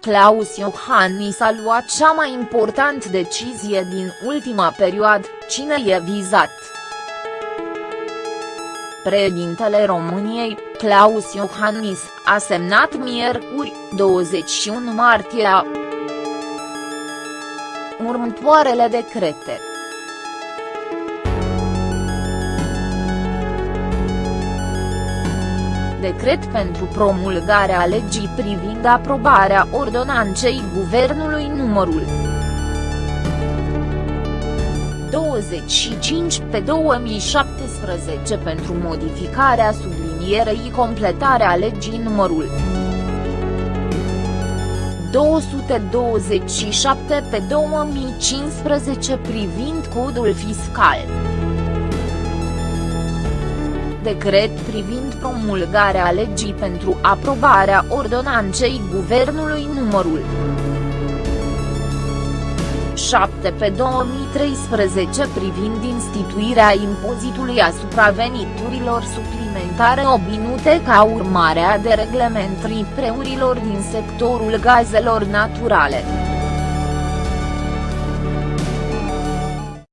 Claus Iohannis a luat cea mai important decizie din ultima perioadă, cine e vizat. Președintele României, Claus Iohannis, a semnat miercuri, 21 martie a următoarele decrete. Decret pentru promulgarea legii privind aprobarea ordonanței Guvernului numărul 25 pe 2017 pentru modificarea sublinierei completarea legii numărul 227 pe 2015 privind codul fiscal decret privind promulgarea legii pentru aprobarea ordonanței Guvernului numărul 7 pe 2013 privind instituirea impozitului asupra veniturilor suplimentare obținute ca urmare a dereglementării preurilor din sectorul gazelor naturale.